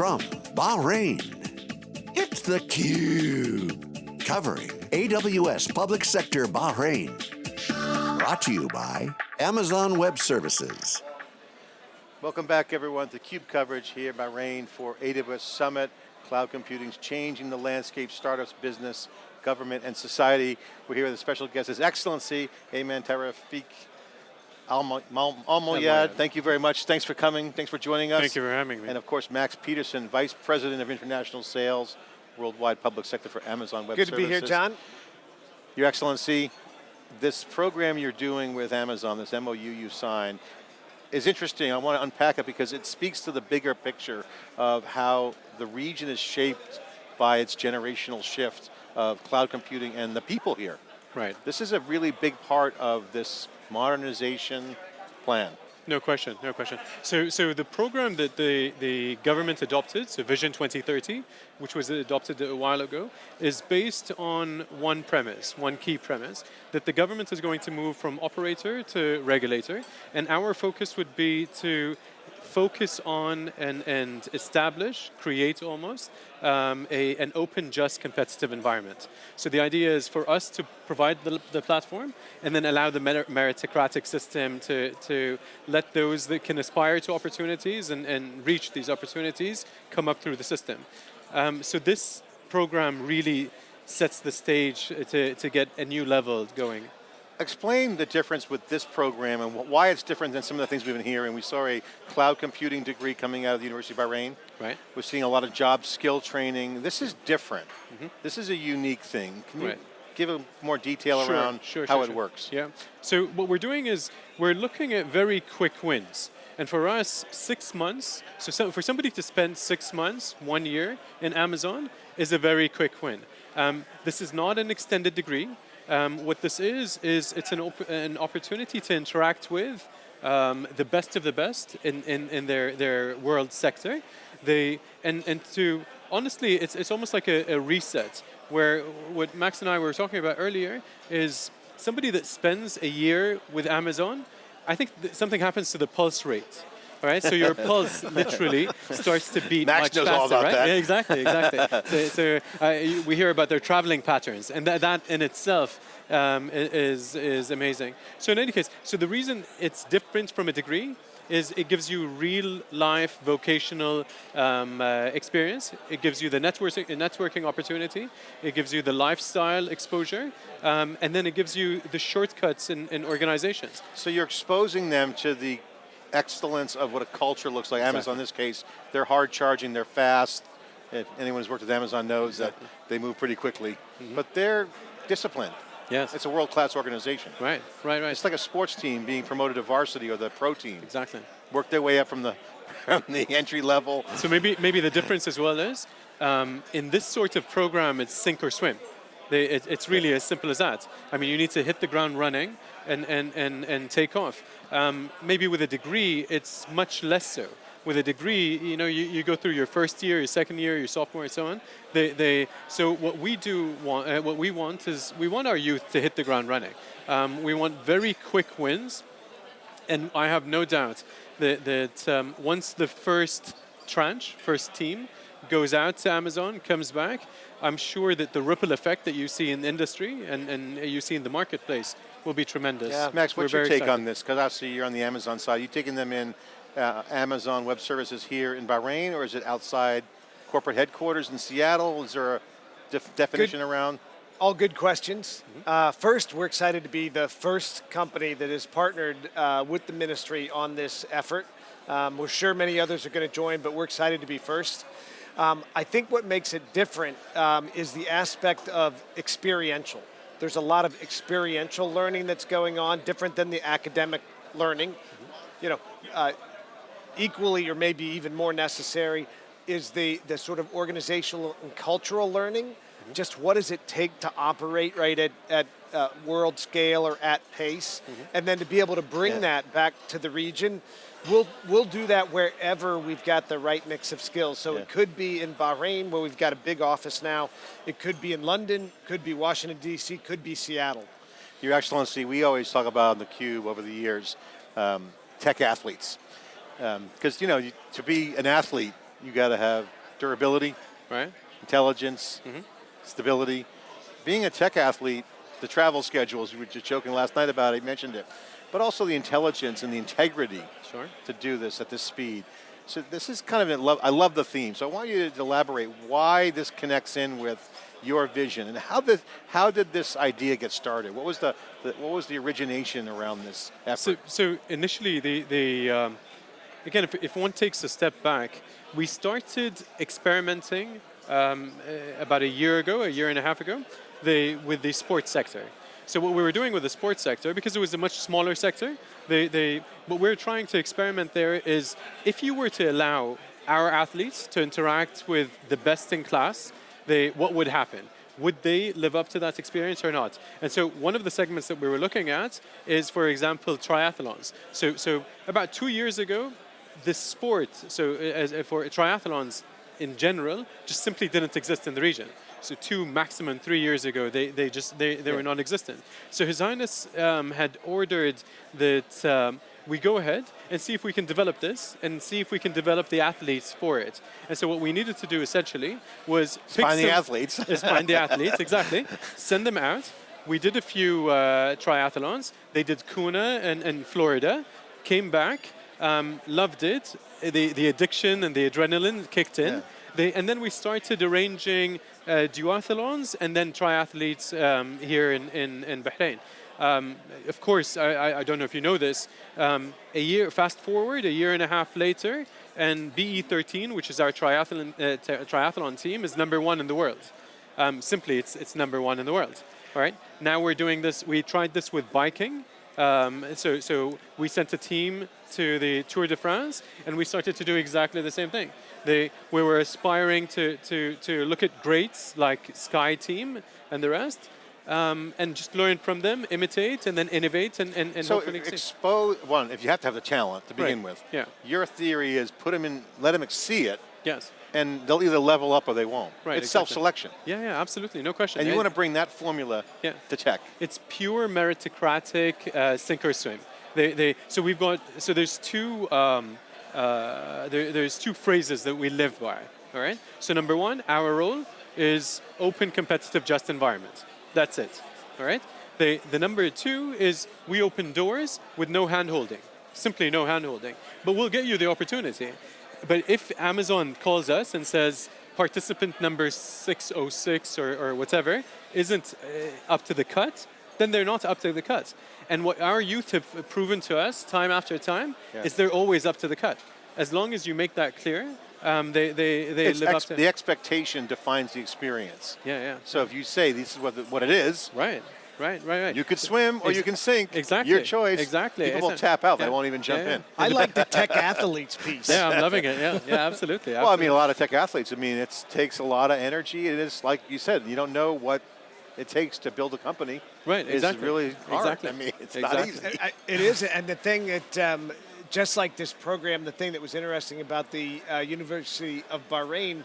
from Bahrain, it's theCUBE, covering AWS Public Sector Bahrain. Brought to you by Amazon Web Services. Welcome back everyone to CUBE coverage here by Bahrain for AWS Summit. Cloud computing's changing the landscape, startups, business, government, and society. We're here with a special guest, His Excellency, Ayman Tawfiq Al-Moayed. Thank you very much. Thanks for coming. Thanks for joining us. Thank you for having me. And of course, Max Peterson, Vice President of International Sales, Worldwide Public Sector for Amazon Web Good Services. Good to be here, John. Your Excellency, this program you're doing with Amazon, this MOU you signed, is interesting. I want to unpack it because it speaks to the bigger picture of how the region is shaped by its generational shift of cloud computing and the people here. Right. This is a really big part of this modernization plan. No question, no question. So, so the program that the, the government adopted, so Vision 2030, which was adopted a while ago, is based on one premise, one key premise, that the government is going to move from operator to regulator, and our focus would be to focus on and, and establish, create almost, um, a, an open, just, competitive environment. So the idea is for us to provide the, the platform and then allow the meritocratic system to, to let those that can aspire to opportunities and, and reach these opportunities come up through the system. Um, so this program really sets the stage to, to get a new level going explain the difference with this program and why it's different than some of the things we've been hearing. We saw a cloud computing degree coming out of the University of Bahrain. Right. We're seeing a lot of job skill training. This is different. Mm -hmm. This is a unique thing. Can right. you give a more detail sure, around sure, how sure, it sure. works? Yeah, so what we're doing is we're looking at very quick wins. And for us, six months, so, so for somebody to spend six months, one year in Amazon is a very quick win. Um, this is not an extended degree. Um, what this is, is it's an, op an opportunity to interact with um, the best of the best in, in, in their, their world sector. They, and, and to, honestly, it's, it's almost like a, a reset, where what Max and I were talking about earlier is somebody that spends a year with Amazon, I think something happens to the pulse rate. All right, so your pulse literally starts to beat Max much knows faster, all about right? That. Yeah, exactly, exactly. so, so uh, we hear about their traveling patterns, and that, that in itself um, is, is amazing. So in any case, so the reason it's different from a degree is it gives you real life vocational um, uh, experience. It gives you the networking, networking opportunity. It gives you the lifestyle exposure. Um, and then it gives you the shortcuts in, in organizations. So you're exposing them to the excellence of what a culture looks like. Exactly. Amazon in this case, they're hard charging, they're fast. If anyone who's worked with Amazon knows exactly. that they move pretty quickly. Mm -hmm. But they're disciplined. Yes. It's a world-class organization. Right, right, right. It's like a sports team being promoted to varsity or the pro team. Exactly. Work their way up from the, from the entry level. So maybe, maybe the difference as well is, um, in this sort of program, it's sink or swim. They, it, it's really as simple as that. I mean, you need to hit the ground running and, and, and, and take off. Um, maybe with a degree, it's much less so. With a degree, you know, you, you go through your first year, your second year, your sophomore, and so on. They, they, so what we do want, uh, what we want is we want our youth to hit the ground running. Um, we want very quick wins, and I have no doubt that, that um, once the first tranche, first team, goes out to Amazon, comes back, I'm sure that the ripple effect that you see in industry and, and you see in the marketplace will be tremendous. Yeah. Max, what's your take excited. on this? Because obviously you're on the Amazon side. You taking them in uh, Amazon Web Services here in Bahrain, or is it outside corporate headquarters in Seattle? Is there a def definition good. around? All good questions. Mm -hmm. uh, first, we're excited to be the first company that is partnered uh, with the ministry on this effort. Um, we're sure many others are going to join, but we're excited to be first. Um, I think what makes it different um, is the aspect of experiential. There's a lot of experiential learning that's going on, different than the academic learning. You know, uh, equally or maybe even more necessary is the, the sort of organizational and cultural learning. Mm -hmm. Just what does it take to operate right at, at uh, world scale or at pace? Mm -hmm. And then to be able to bring yeah. that back to the region We'll, we'll do that wherever we've got the right mix of skills. So yeah. it could be in Bahrain, where we've got a big office now. It could be in London, could be Washington, D.C., could be Seattle. Your Excellency, we always talk about in theCUBE over the years, um, tech athletes. Because, um, you know, to be an athlete, you got to have durability, Right? intelligence, stability. Being a tech athlete, the travel schedules, we were just joking last night about it, you mentioned it, but also the intelligence and the integrity Sure. to do this at this speed. So this is kind of, love, I love the theme. So I want you to elaborate why this connects in with your vision and how did, how did this idea get started? What was the, the what was the origination around this effort? So, so initially, the, the um, again, if, if one takes a step back, we started experimenting um, uh, about a year ago, a year and a half ago, the, with the sports sector. So what we were doing with the sports sector, because it was a much smaller sector, they, they, what we're trying to experiment there is if you were to allow our athletes to interact with the best in class, they, what would happen? Would they live up to that experience or not? And so one of the segments that we were looking at is, for example, triathlons. So, so about two years ago, this sport, so uh, as, uh, for triathlons in general, just simply didn't exist in the region. So two, maximum three years ago, they, they just they, they were non-existent. So His Highness um, had ordered that um, we go ahead and see if we can develop this and see if we can develop the athletes for it. And so what we needed to do essentially was pick Find the athletes. is find the athletes, exactly. Send them out. We did a few uh, triathlons. They did Kona and, and Florida, came back, um, loved it. The, the addiction and the adrenaline kicked in. Yeah. They, and then we started arranging uh, duathlons and then triathletes um, here in, in, in Bahrain. Um, of course, I, I, don't know if you know this. Um, a year, fast forward, a year and a half later, and BE13, which is our triathlon, uh, triathlon team, is number one in the world. Um, simply, it's, it's number one in the world. All right. Now we're doing this. We tried this with biking. Um, so, so we sent a team to the Tour de France, and we started to do exactly the same thing. They, we were aspiring to, to, to look at greats like Sky Team and the rest, um, and just learn from them, imitate, and then innovate, and, and, and So hopefully expose one. If you have to have the talent to begin Right. with, Yeah. Your theory is put them in, let them see it, Yes. And they'll either level up or they won't. Right, It's exactly. self-selection, Yeah, yeah, absolutely, no question. and you want to bring that formula Yeah. to tech. It's pure meritocratic uh, sink or swim. They, they, so we've got so there's two um, uh, there, there's two phrases that we live by. All right. So number one, our role is open, competitive, just environment. That's it. All right. The the number two is we open doors with no hand holding, simply no hand holding. But we'll get you the opportunity. But if Amazon calls us and says participant number 606 or, or whatever isn't uh, up to the cut, then they're not up to the cut. And what our youth have proven to us time after time Yeah. is they're always up to the cut. As long as you make that clear, um, they, they, they It's live up to the expectation defines the experience. Yeah, yeah. So if you say this is what, the, what it is, Right, right, right, right. you could swim or Ex- you can sink. exactly, Your choice. exactly. People will tap out. They won't even jump Yeah, yeah. in. I like the tech athletes piece. Yeah, I'm loving it. Yeah, yeah, absolutely. Well, I mean, a lot of tech athletes. I mean, it takes a lot of energy. It is like you said. You don't know what it takes to build a company. Right, It's exactly. really hard. Exactly. I mean, it's Exactly. not easy. It is, and the thing that, um, just like this program, the thing that was interesting about the uh, University of Bahrain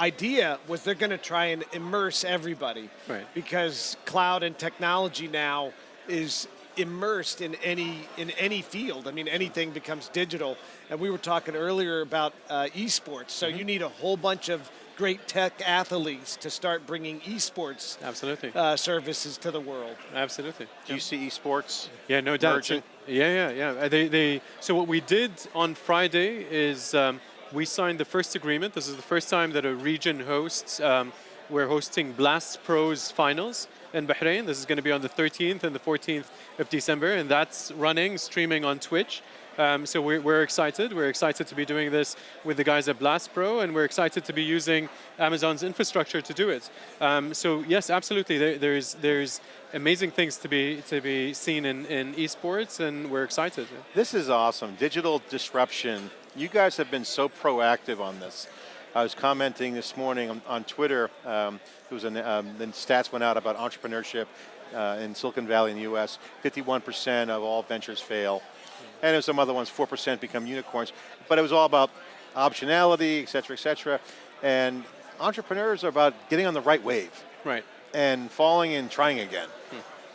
idea was they're going to try and immerse everybody, Right. Because cloud and technology now is immersed in any in any field. I mean, anything becomes digital. And we were talking earlier about uh, esports. So you need a whole bunch of great tech athletes to start bringing esports Absolutely. uh, services to the world. Absolutely. Do you see esports? Yeah, no doubt. So- merging? yeah, yeah, yeah. They, they, so what we did on Friday is um, we signed the first agreement. This is the first time that a region hosts. Um, we're hosting Blast Pros finals in Bahrain. This is going to be on the 13th and the 14th of December, and that's running, streaming on Twitch. Um, so we're, we're excited. We're excited to be doing this with the guys at Blast Pro, and we're excited to be using Amazon's infrastructure to do it. Um, so yes, absolutely. There, there's there's amazing things to be to be seen in, in esports, and we're excited. This is awesome. Digital disruption. You guys have been so proactive on this. I was commenting this morning on, on Twitter. Um, there was an, um, the stats went out about entrepreneurship uh, in Silicon Valley in the U.S. 51% of all ventures fail, and there's some other ones. 4% become unicorns. But it was all about optionality, et cetera, et cetera. And entrepreneurs are about getting on the right wave Right. and falling and trying again.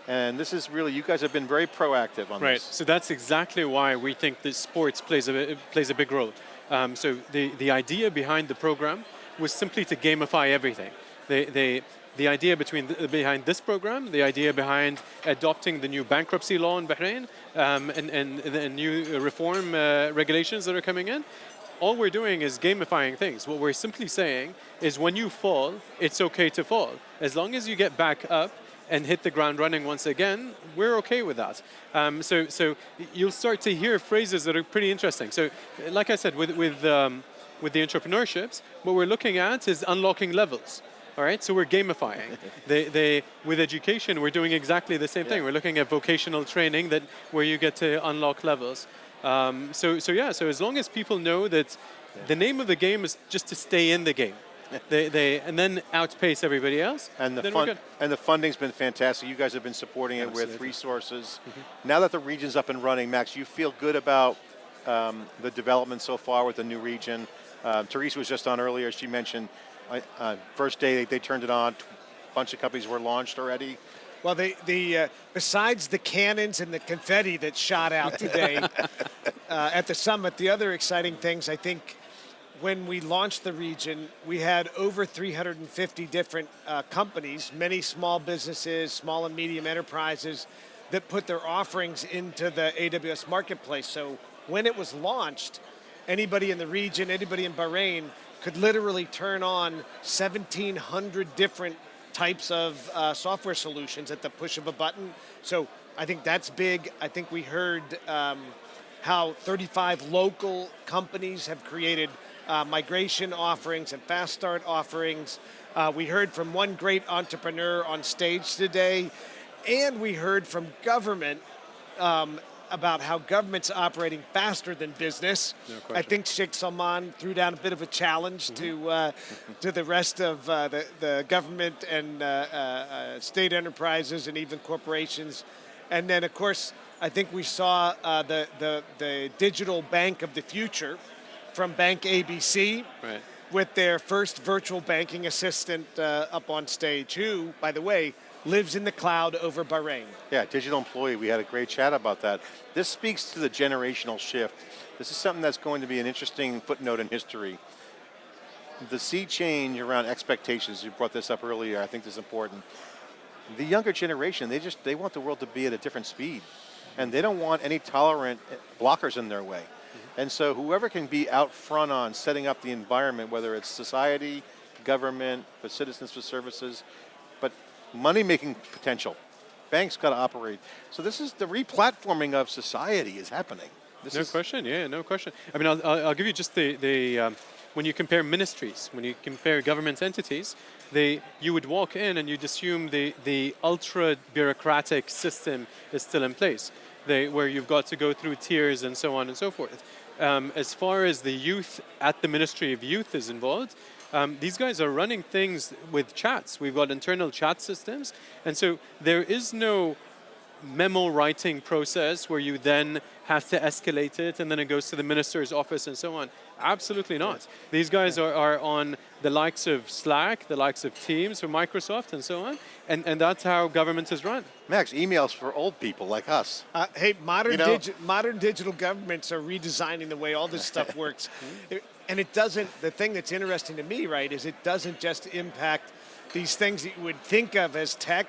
And this is really, you guys have been very proactive on Right. this. So that's exactly why we think that sports plays a plays a big role. Um, so the, the idea behind the program was simply to gamify everything. They, they, the idea between the, behind this program, the idea behind adopting the new bankruptcy law in Bahrain um, and, and the new reform uh, regulations that are coming in, all we're doing is gamifying things. What we're simply saying is when you fall, it's okay to fall. As long as you get back up and hit the ground running once again, we're okay with that. Um, so, so you'll start to hear phrases that are pretty interesting. So, like I said, with, with, um, with the entrepreneurships, what we're looking at is unlocking levels. All right, so we're gamifying. they, they, with education, we're doing exactly the same yeah. thing. We're looking at vocational training that where you get to unlock levels. Um, so, so yeah, so as long as people know that yeah. the name of the game is just to stay in the game. they, they, and then outpace everybody else. And the fund, and the funding's been fantastic. You guys have been supporting it Absolutely. with resources. Mm -hmm. Now that the region's up and running, Max, you feel good about um, the development so far with the new region. Uh, Teresa was just on earlier. She mentioned uh, first day they, they, turned it on, a bunch of companies were launched already. Well, they, the uh, besides the cannons and the confetti that shot out today uh, at the summit, the other exciting things I think when we launched the region, we had over 350 different uh, companies, many small businesses, small and medium enterprises that put their offerings into the AWS marketplace. So when it was launched, anybody in the region, anybody in Bahrain could literally turn on 1,700 different types of uh, software solutions at the push of a button. So I think that's big. I think we heard um, how 35 local companies have created uh, migration offerings and fast start offerings. Uh, we heard from one great entrepreneur on stage today, and we heard from government um, about how government's operating faster than business. No I think Sheikh Salman threw down a bit of a challenge mm -hmm. to uh, to the rest of uh, the, the government and uh, uh, uh, state enterprises and even corporations. And then, of course, I think we saw uh, the, the, the digital bank of the future from Bank ABC. Right. With their first virtual banking assistant uh, up on stage, who, by the way, lives in the cloud over Bahrain. Yeah, digital employee, we had a great chat about that. This speaks to the generational shift. This is something that's going to be an interesting footnote in history. The sea change around expectations, you brought this up earlier, I think this is important. The younger generation, they just, they want the world to be at a different speed. And they don't want any tolerant eh, blockers in their way. And so whoever can be out front on setting up the environment, whether it's society, government, for citizens for services, but money-making potential. Banks got to operate. So this is the replatforming of society is happening. This no question, yeah, no question. I mean, I'll, I'll give you just the, the um, when you compare ministries, when you compare government entities, they, you would walk in and you'd assume the, the ultra bureaucratic system is still in place, they, where you've got to go through tiers and so on and so forth. Um, as far as the youth at the Ministry of Youth is involved, um, these guys are running things with chats. We've got internal chat systems. And so there is no memo writing process where you then have to escalate it and then it goes to the minister's office and so on. Absolutely not. These guys are, are on the likes of Slack, the likes of Teams from Microsoft and so on, and, and that's how government is run. Max, emails for old people like us. Uh, hey, modern, you know? digi modern digital governments are redesigning the way all this stuff works. and it doesn't, the thing that's interesting to me, right, is it doesn't just impact these things that you would think of as tech.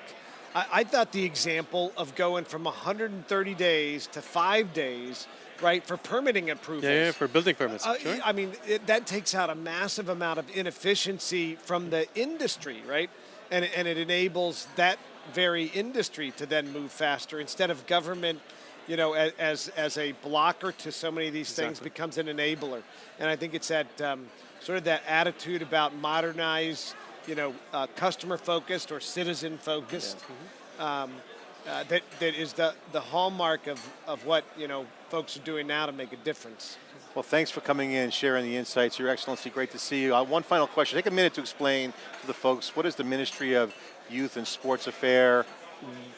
I, I thought the example of going from 130 days to five days right, for permitting approvals. Yeah, yeah for building permits, uh, sure. I mean, it, that takes out a massive amount of inefficiency from the industry, right? And, and it enables that very industry to then move faster instead of government you know, as, as a blocker to so many of these exactly. things becomes an enabler. And I think it's that um, sort of that attitude about modernize, you know, uh, customer focused or citizen focused. Yeah. Um, uh, that, that is the, the hallmark of, of what you know folks are doing now to make a difference. Well, thanks for coming in, sharing the insights. Your Excellency, great to see you. Uh, one final question. Take a minute to explain to the folks, what is the Ministry of Youth and Sports Affair?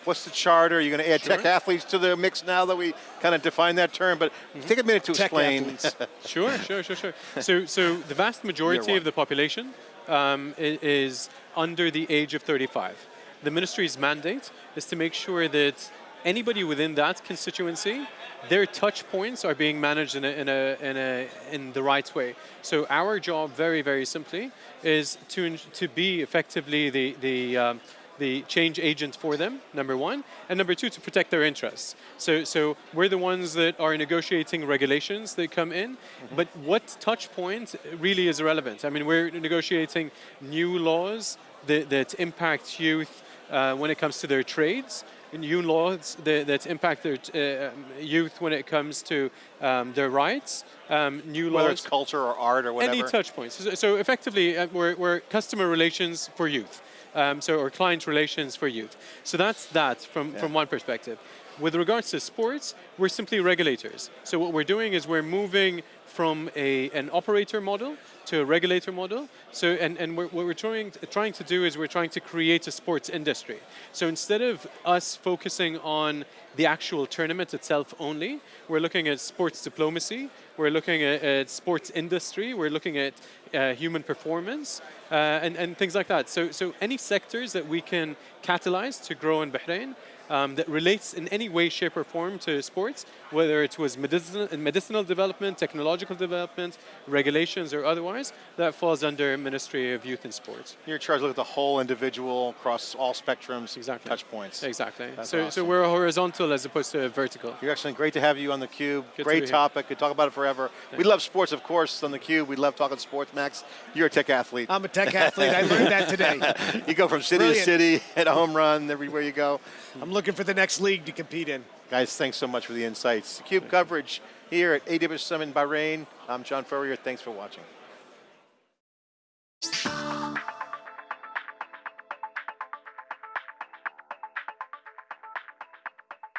What's the charter? Are you going to add sure. tech athletes to the mix now that we kind of define that term? But mm -hmm. take a minute to tech explain. sure, sure, sure, sure. So, so the vast majority of the population um, is under the age of 35 the ministry's mandate is to make sure that anybody within that constituency, their touch points are being managed in, a, in, a, in, a, in the right way. So our job, very, very simply, is to, to be effectively the, the, um, the change agent for them, number one, and number two, to protect their interests. So, so we're the ones that are negotiating regulations that come in, but what touch point really is irrelevant. I mean, we're negotiating new laws that, that impact youth uh, when it comes to their trades, new laws that, that impact their uh, youth when it comes to um, their rights, um, new Whether laws it's culture or art or whatever. any touch points. So, so effectively, uh, we're, we're customer relations for youth. Um, so, or client relations for youth. So that's that from, from one perspective. With regards to sports, we're simply regulators. So what we're doing is we're moving from a, an operator model to a regulator model. So, and, and we're, what we're trying, trying to do is we're trying to create a sports industry. So instead of us focusing on the actual tournament itself only, we're looking at sports diplomacy, we're looking at, at sports industry, we're looking at uh, human performance, uh, and, and things like that. So, so any sectors that we can catalyze to grow in Bahrain um, that relates in any way, shape, or form to sports, whether it was medicinal, medicinal development, technological development, regulations, or otherwise, that falls under Ministry of Youth and Sports. You're charged to look at the whole individual across all spectrums, Exactly. touch points. Exactly. That's so, so we're horizontal as opposed to vertical. You're excellent. Great to have you on theCUBE. Good to Great be here. topic. Could talk about it forever. We love sports, of course, on theCUBE. We love talking sports. Max, you're a tech athlete. I'm a tech athlete. I learned that today. you go from city Brilliant. to city, hit a home run everywhere you go. I'm looking for the next league to compete in. Guys, thanks so much for the insights. CUBE coverage here at AWS Summit in Bahrain. I'm John Furrier. Thanks for watching.